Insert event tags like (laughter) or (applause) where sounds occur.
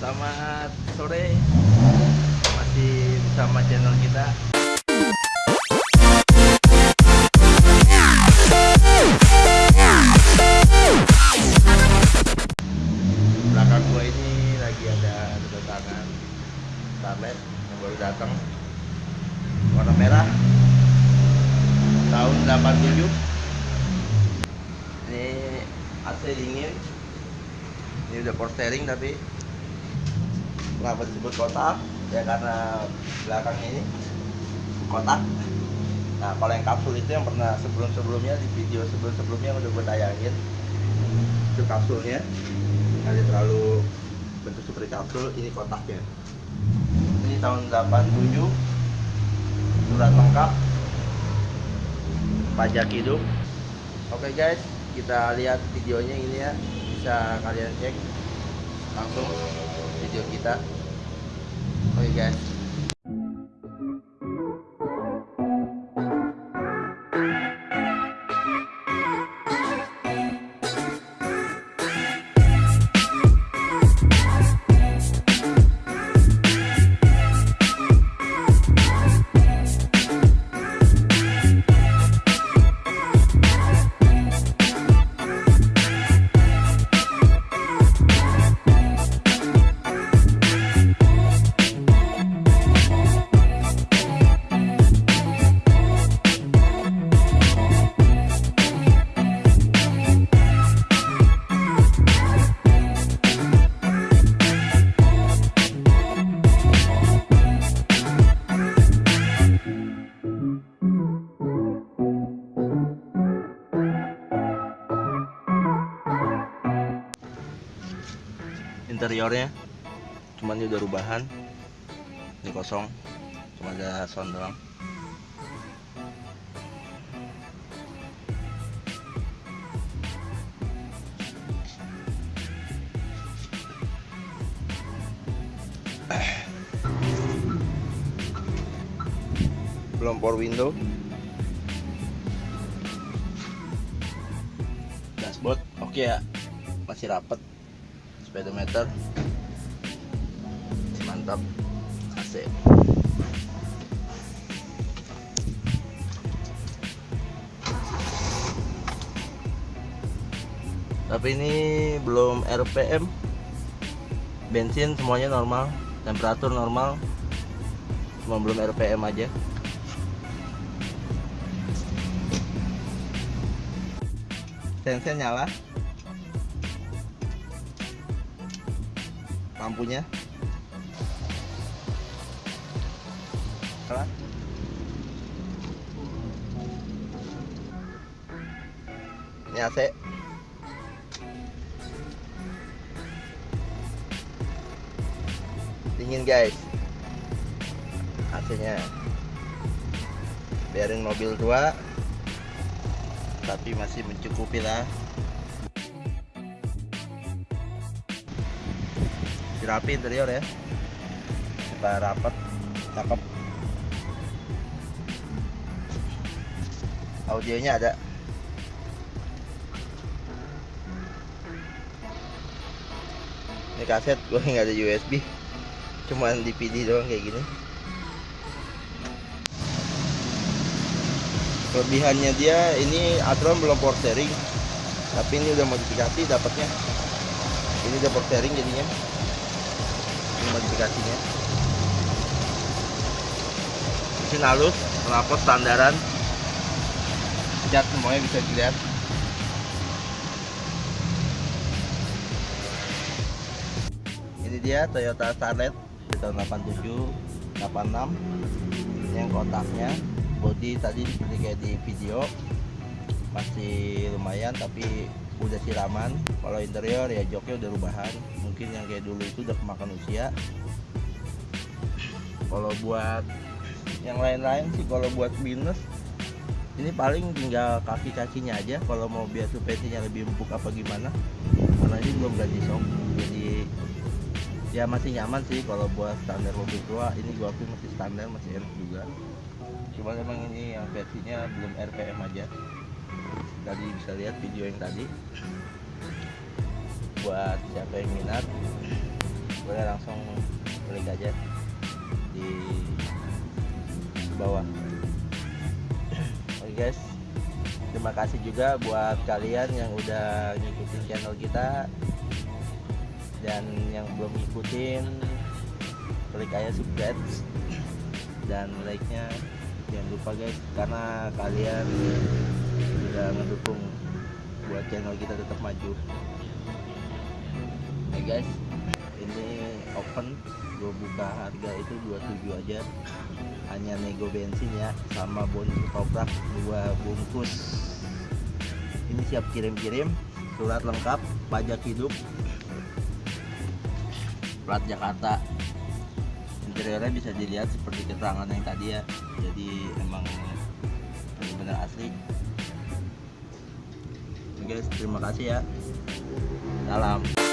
selamat sore. Masih bersama channel kita. Belakang gua ini lagi ada kedatangan Starlet yang baru datang. Warna merah. Tahun 87 Ini AC dingin. Ini udah power steering tapi kenapa disebut kotak? Ya karena belakangnya ini kotak. Nah kalau yang kapsul itu yang pernah sebelum sebelumnya di video sebelum sebelumnya udah gue tayangin. Itu kapsulnya. Ada terlalu bentuk seperti kapsul ini kotaknya. Ini tahun 87 surat lengkap. Pajak hidup. Oke guys. Kita lihat videonya ini ya. Bisa kalian cek langsung video kita. Oke guys interiornya. Cuman ini udah rubahan. Ini kosong. Cuma ada sound doang. Belum power window. Dashboard oke ya. Masih rapet speedometer. Mantap. AC tapi ini belum RPM bensin semuanya normal temperatur normal. Cuma belum RPM aja. Sense nyala lampunya. Ini AC dingin guys. AC nya biarin mobil tua tapi masih mencukupi lah rapi interior ya. Kita rapat cakep. Audionya ada. Ini kaset (laughs) gue nggak ada USB cuman DVD doang kayak gini. Kelebihannya dia ini Atron belum power steering tapi ini udah modifikasi dapatnya. Ini udah power steering jadinya modifikasinya mesin halus knalpot standaran. Cat semuanya bisa dilihat. Ini dia Toyota Starlet di tahun 87 86 ini yang kotaknya body tadi seperti kayak di video. Masih lumayan tapi udah siraman. Kalau interior ya joknya udah rubahan. Mungkin yang kayak dulu itu udah kemakan usia. Kalau buat yang lain-lain sih kalau buat minus ini paling tinggal kaki-kakinya aja. Kalau mau biar suspensinya lebih empuk apa gimana karena ini belum ganti shock jadi ya masih nyaman sih kalau buat standar mobil tua. Ini gua akui masih standar masih enak juga. Cuma memang ini yang versinya belum RPM aja tadi bisa lihat video yang tadi. Buat siapa yang minat boleh langsung klik aja di bawah. Oke guys. Terima kasih juga buat kalian yang udah ngikutin channel kita dan yang belum ngikutin klik aja subscribe dan like nya jangan lupa guys karena kalian sudah mendukung buat channel kita tetap maju. Oke guys. Ini open. Gue buka harga itu 27 aja. Hanya nego bensin ya sama bonus toprak dua bungkus. Ini siap kirim-kirim surat lengkap pajak hidup. Plat Jakarta. Interiornya bisa dilihat seperti keterangan yang tadi ya. Jadi emang benar-benar asli guys. Terima kasih ya. Salam